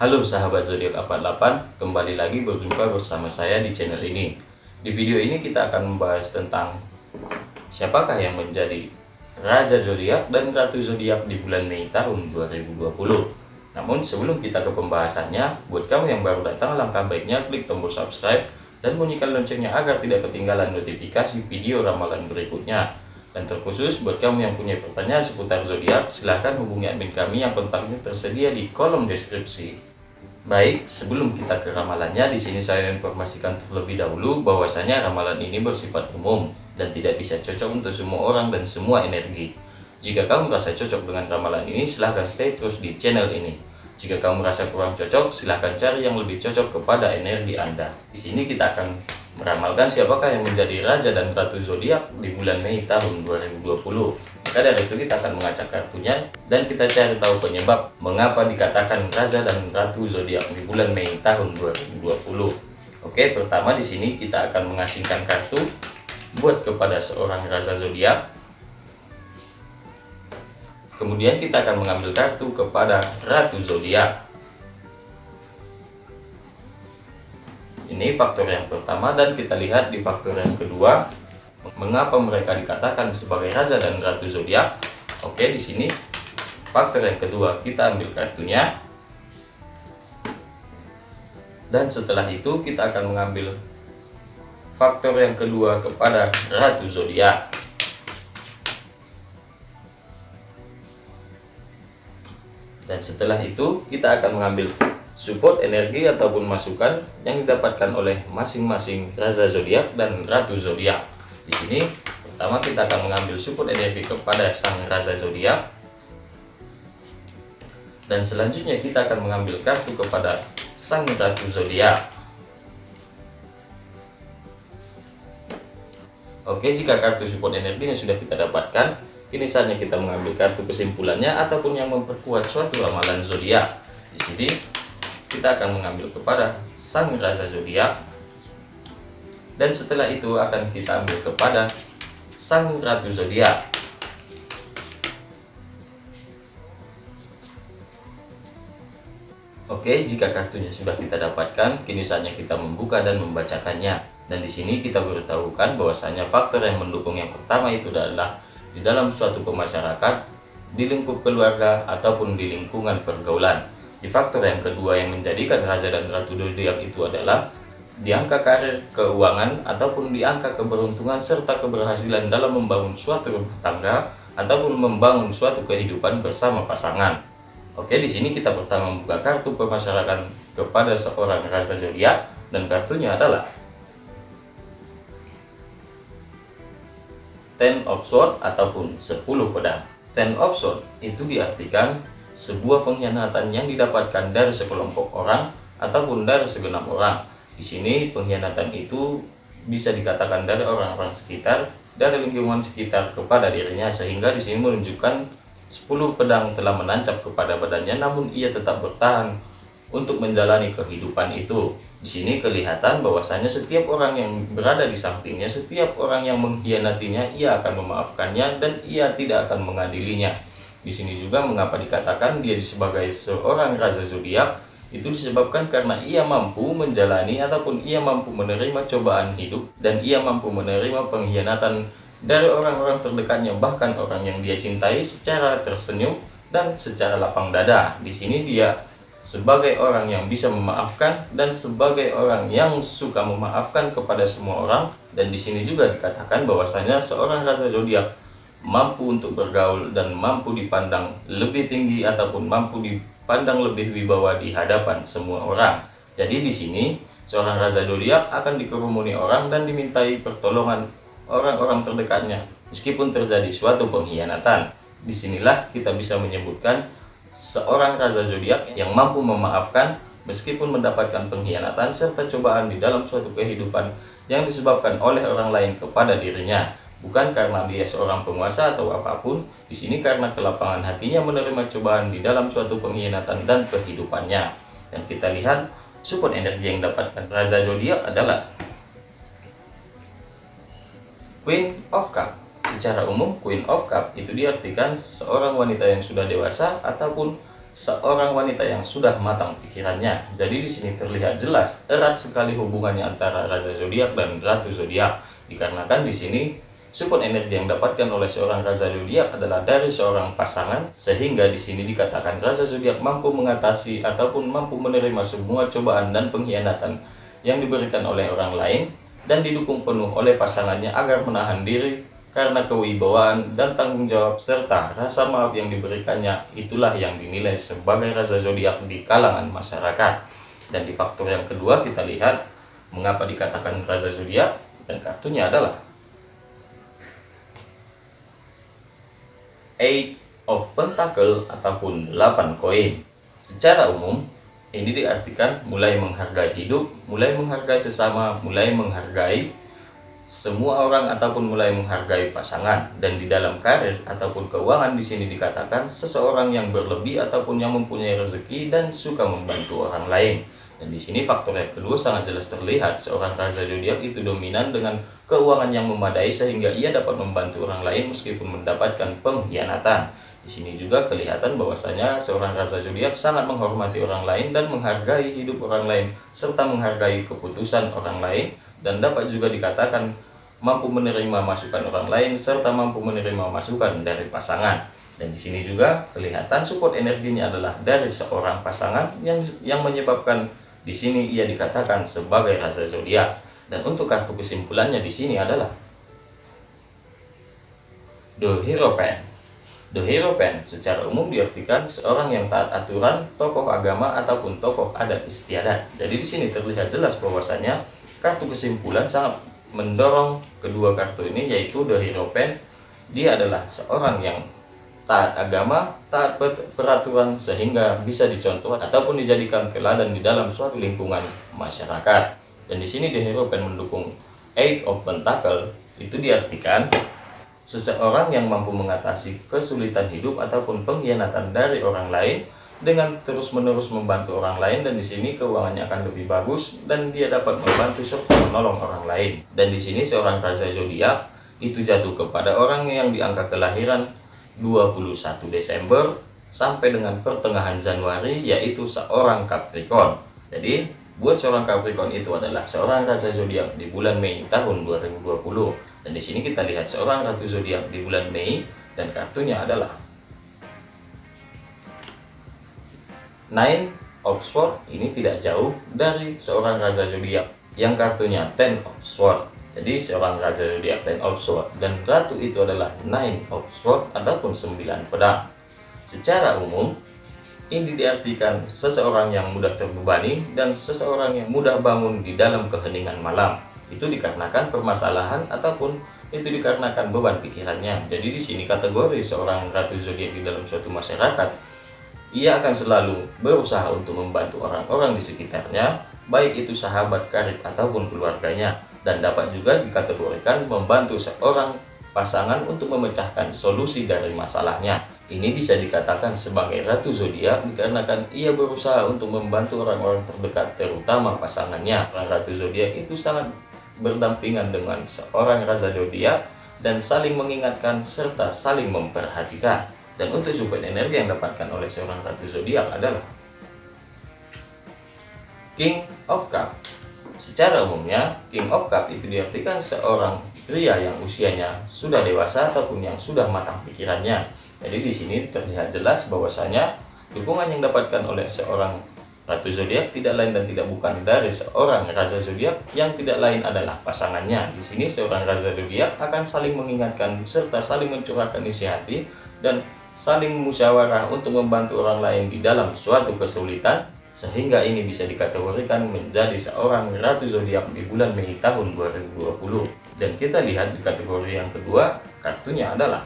Halo sahabat zodiak 48, kembali lagi berjumpa bersama saya di channel ini. Di video ini kita akan membahas tentang siapakah yang menjadi Raja Zodiak dan Ratu Zodiak di bulan Mei tahun 2020. Namun sebelum kita ke pembahasannya, buat kamu yang baru datang, langkah baiknya klik tombol subscribe dan bunyikan loncengnya agar tidak ketinggalan notifikasi video ramalan berikutnya. Dan terkhusus buat kamu yang punya pertanyaan seputar zodiak, silahkan hubungi admin kami yang kontaknya tersedia di kolom deskripsi. Baik, sebelum kita ke ramalannya, di sini saya informasikan terlebih dahulu bahwasanya ramalan ini bersifat umum dan tidak bisa cocok untuk semua orang dan semua energi. Jika kamu merasa cocok dengan ramalan ini, silahkan stay terus di channel ini. Jika kamu merasa kurang cocok, silahkan cari yang lebih cocok kepada energi Anda. Di sini kita akan meramalkan siapakah yang menjadi Raja dan Ratu Zodiak di bulan Mei tahun 2020. Maka dari itu kita akan mengacak kartunya dan kita cari tahu penyebab mengapa dikatakan Raja dan Ratu Zodiak di bulan Mei tahun 2020. Oke, pertama di sini kita akan mengasingkan kartu buat kepada seorang Raja Zodiak. Kemudian kita akan mengambil kartu kepada Ratu Zodiak. Ini faktor yang pertama dan kita lihat di faktor yang kedua Mengapa mereka dikatakan sebagai raja dan ratu zodiak? Oke, di sini faktor yang kedua kita ambil kartunya. Dan setelah itu kita akan mengambil faktor yang kedua kepada ratu zodiak. Dan setelah itu kita akan mengambil support energi ataupun masukan yang didapatkan oleh masing-masing raja zodiak dan ratu zodiak. Di sini pertama kita akan mengambil support energi kepada sang raja zodiak dan selanjutnya kita akan mengambil kartu kepada sang ratu zodiak. Oke, jika kartu support energinya sudah kita dapatkan, kini saatnya kita mengambil kartu kesimpulannya ataupun yang memperkuat suatu ramalan zodiak. Di sini kita akan mengambil kepada sang raja zodiak dan setelah itu akan kita ambil kepada sang ratu zodiak. Oke, jika kartunya sudah kita dapatkan, kini saatnya kita membuka dan membacakannya. Dan di sini kita beritahukan bahwasanya faktor yang mendukung yang pertama itu adalah di dalam suatu pemasyarakat, di lingkup keluarga, ataupun di lingkungan pergaulan. Di faktor yang kedua yang menjadikan raja dan ratu zodiak itu adalah di angka karir keuangan ataupun di angka keberuntungan serta keberhasilan dalam membangun suatu rumah tangga ataupun membangun suatu kehidupan bersama pasangan. Oke, di sini kita pertama membuka kartu pemasyarakat kepada seorang raja zodiak dan kartunya adalah Ten of Swords ataupun 10 pedang. Ten of Swords itu diartikan sebuah pengkhianatan yang didapatkan dari sekelompok orang ataupun dari segenap orang di sini pengkhianatan itu bisa dikatakan dari orang-orang sekitar, dari lingkungan sekitar kepada dirinya sehingga di sini menunjukkan 10 pedang telah menancap kepada badannya namun ia tetap bertahan untuk menjalani kehidupan itu. Di sini kelihatan bahwasanya setiap orang yang berada di sampingnya, setiap orang yang mengkhianatinya, ia akan memaafkannya dan ia tidak akan mengadilinya. Di sini juga mengapa dikatakan dia sebagai seorang raja zodiak itu disebabkan karena ia mampu menjalani ataupun ia mampu menerima cobaan hidup dan ia mampu menerima pengkhianatan dari orang-orang terdekatnya bahkan orang yang dia cintai secara tersenyum dan secara lapang dada. Di sini dia sebagai orang yang bisa memaafkan dan sebagai orang yang suka memaafkan kepada semua orang dan di sini juga dikatakan bahwasanya seorang raja zodiak mampu untuk bergaul dan mampu dipandang lebih tinggi ataupun mampu di pandang lebih wibawa di hadapan semua orang. Jadi di sini seorang raja zodiak akan dikerumuni orang dan dimintai pertolongan orang-orang terdekatnya meskipun terjadi suatu pengkhianatan. Di sinilah kita bisa menyebutkan seorang raja zodiak yang mampu memaafkan meskipun mendapatkan pengkhianatan serta cobaan di dalam suatu kehidupan yang disebabkan oleh orang lain kepada dirinya bukan karena dia seorang penguasa atau apa pun, di sini karena kelapangan hatinya menerima cobaan di dalam suatu pengkhianatan dan kehidupannya. Dan kita lihat support energi yang dapatkan Raja Zodiak adalah Queen of Cup. Secara umum, Queen of Cup itu diartikan seorang wanita yang sudah dewasa ataupun seorang wanita yang sudah matang pikirannya. Jadi di sini terlihat jelas erat sekali hubungannya antara raja zodiak dan ratu zodiak. Dikarenakan di sini support energi yang dapatkan oleh seorang raja zodiak adalah dari seorang pasangan sehingga di sini dikatakan raja zodiak mampu mengatasi ataupun mampu menerima semua cobaan dan pengkhianatan yang diberikan oleh orang lain dan didukung penuh oleh pasangannya agar menahan diri karena kewibawaan dan tanggung jawab serta rasa maaf yang diberikannya itulah yang dinilai sebagai rasa zodiak di kalangan masyarakat. Dan di faktor yang kedua kita lihat mengapa dikatakan rasa zodiak dan kartunya adalah Eight of Pentacle ataupun 8 koin. Secara umum, ini diartikan mulai menghargai hidup, mulai menghargai sesama, mulai menghargai semua orang ataupun mulai menghargai pasangan dan di dalam karir ataupun keuangan di sini dikatakan seseorang yang berlebih ataupun yang mempunyai rezeki dan suka membantu orang lain dan di sini faktor yang kedua sangat jelas terlihat seorang raja zodiak itu dominan dengan keuangan yang memadai sehingga ia dapat membantu orang lain meskipun mendapatkan pengkhianatan di sini juga kelihatan bahwasanya seorang raja zodiak sangat menghormati orang lain dan menghargai hidup orang lain serta menghargai keputusan orang lain dan dapat juga dikatakan mampu menerima masukan orang lain serta mampu menerima masukan dari pasangan. Dan di sini juga kelihatan support energinya adalah dari seorang pasangan yang yang menyebabkan di sini ia dikatakan sebagai rasa zodiak. Dan untuk kartu kesimpulannya di sini adalah The Hierophant. The Hierophant secara umum diartikan seorang yang taat aturan, tokoh agama ataupun tokoh adat istiadat. Jadi di sini terlihat jelas bahwasanya kartu kesimpulan sangat mendorong kedua kartu ini yaitu The Hierophant dia adalah seorang yang taat agama, taat peraturan sehingga bisa dicontoh ataupun dijadikan teladan di dalam suatu lingkungan masyarakat. Dan di sini The Hierophant mendukung Eight of Pentacle itu diartikan seseorang yang mampu mengatasi kesulitan hidup ataupun pengkhianatan dari orang lain dengan terus-menerus membantu orang lain dan di sini keuangannya akan lebih bagus dan dia dapat membantu serta menolong orang lain. Dan di sini seorang raja zodiak itu jatuh kepada orang yang di angka kelahiran 21 Desember sampai dengan pertengahan Januari yaitu seorang Capricorn. Jadi buat seorang Capricorn itu adalah seorang raja zodiak di bulan Mei tahun 2020. Dan di sini kita lihat seorang ratu zodiak di bulan Mei dan kartunya adalah Nine of Swords ini tidak jauh dari seorang Raja Zodiak yang kartunya Ten of Swords. Jadi seorang Raja Zodiak Ten of Swords dan Ratu itu adalah Nine of Swords ataupun sembilan pedang. Secara umum, ini diartikan seseorang yang mudah terbebani dan seseorang yang mudah bangun di dalam keheningan malam. Itu dikarenakan permasalahan ataupun itu dikarenakan beban pikirannya. Jadi di sini kategori seorang ratu zodiak di dalam suatu masyarakat ia akan selalu berusaha untuk membantu orang-orang di sekitarnya, baik itu sahabat karib ataupun keluarganya, dan dapat juga dikategorikan membantu seorang pasangan untuk memecahkan solusi dari masalahnya. Ini bisa dikatakan sebagai ratu zodiak dikarenakan ia berusaha untuk membantu orang-orang terdekat terutama pasangannya. Ratu zodiak itu sangat berdampingan dengan seorang raja zodiak dan saling mengingatkan serta saling memperhatikan. Dan untuk support energi yang dapatkan oleh seorang ratu zodiak adalah King of Cup. Secara umumnya, King of Cup itu diartikan seorang pria yang usianya sudah dewasa ataupun yang sudah matang pikirannya. Jadi di sini terlihat jelas bahwasanya dukungan yang dapatkan oleh seorang ratu zodiak tidak lain dan tidak bukan dari seorang raja zodiak yang tidak lain adalah pasangannya. Di sini seorang raja zodiak akan saling mengingatkan serta saling mencurahkan isi hati dan saling musyawarah untuk membantu orang lain di dalam suatu kesulitan sehingga ini bisa dikategorikan menjadi seorang ratu zodiak di bulan Mei tahun 2020 dan kita lihat di kategori yang kedua kartunya adalah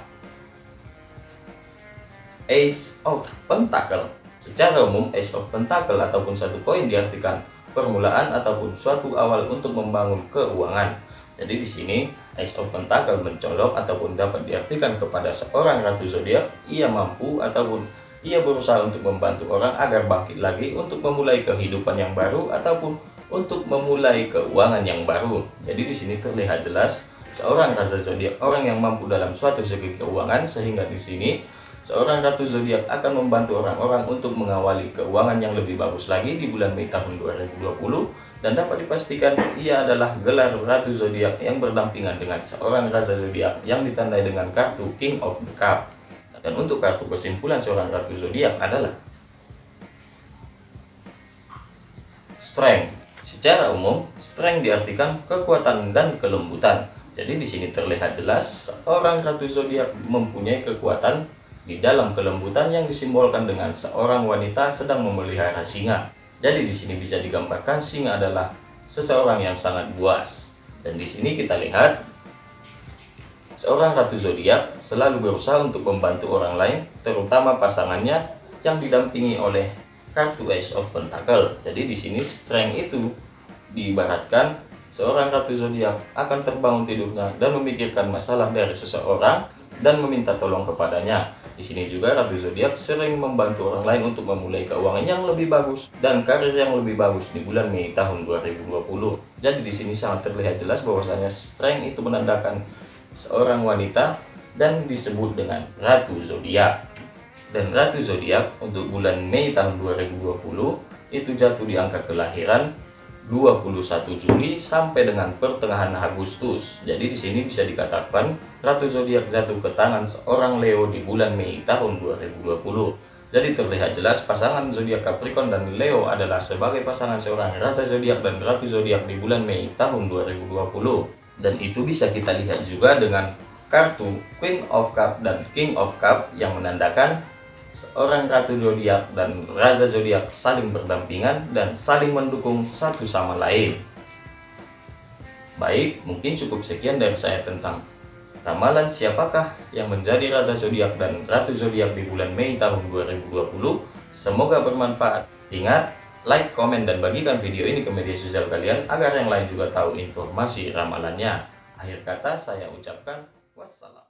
Ace of Pentacle. Secara umum Ace of Pentacle ataupun satu koin diartikan permulaan ataupun suatu awal untuk membangun keuangan. Jadi di sini Ace of Pentacle mencolok ataupun dapat diartikan kepada seorang ratu zodiak ia mampu ataupun ia berusaha untuk membantu orang agar bangkit lagi untuk memulai kehidupan yang baru ataupun untuk memulai keuangan yang baru. Jadi di sini terlihat jelas seorang raja zodiak orang yang mampu dalam suatu segi keuangan sehingga di sini seorang ratu zodiak akan membantu orang-orang untuk mengawali keuangan yang lebih bagus lagi di bulan Mei tahun 2020 dan dapat dipastikan ia adalah gelar ratu zodiak yang berdampingan dengan seorang raja zodiak yang ditandai dengan kartu King of the Cup. Dan untuk kartu kesimpulan seorang ratu zodiak adalah Strength. Secara umum, strength diartikan kekuatan dan kelembutan. Jadi di sini terlihat jelas seorang ratu zodiak mempunyai kekuatan di dalam kelembutan yang disimbolkan dengan seorang wanita sedang memelihara singa. Jadi di sini bisa digambarkan singa adalah seseorang yang sangat buas. Dan di sini kita lihat seorang ratu zodiak selalu berusaha untuk membantu orang lain, terutama pasangannya yang didampingi oleh kartu Ace of Pentacle. Jadi di sini strength itu diibaratkan seorang ratu zodiak akan terbangun tidurnya dan memikirkan masalah dari seseorang dan meminta tolong kepadanya. Di sini juga Ratu Zodiak sering membantu orang lain untuk memulai keuangan yang lebih bagus dan karir yang lebih bagus di bulan Mei tahun 2020. Jadi di sini sangat terlihat jelas bahwasanya strength itu menandakan seorang wanita dan disebut dengan Ratu Zodiak. Dan Ratu Zodiak untuk bulan Mei tahun 2020 itu jatuh di angka kelahiran 21 Juli sampai dengan pertengahan Agustus. Jadi di sini bisa dikatakan Ratu Zodiak jatuh ke tangan seorang Leo di bulan Mei tahun 2020. Jadi terlihat jelas pasangan zodiak Capricorn dan Leo adalah sebagai pasangan seorang Raja Zodiak dan Ratu Zodiak di bulan Mei tahun 2020. Dan itu bisa kita lihat juga dengan kartu Queen of Cup dan King of Cup yang menandakan seorang ratu zodiak dan raja zodiak saling berdampingan dan saling mendukung satu sama lain. Baik, mungkin cukup sekian dari saya tentang ramalan siapakah yang menjadi raja zodiak dan ratu zodiak di bulan Mei tahun 2020. Semoga bermanfaat. Ingat, like, komen, dan bagikan video ini ke media sosial kalian agar yang lain juga tahu informasi ramalannya. Akhir kata saya ucapkan wassalam.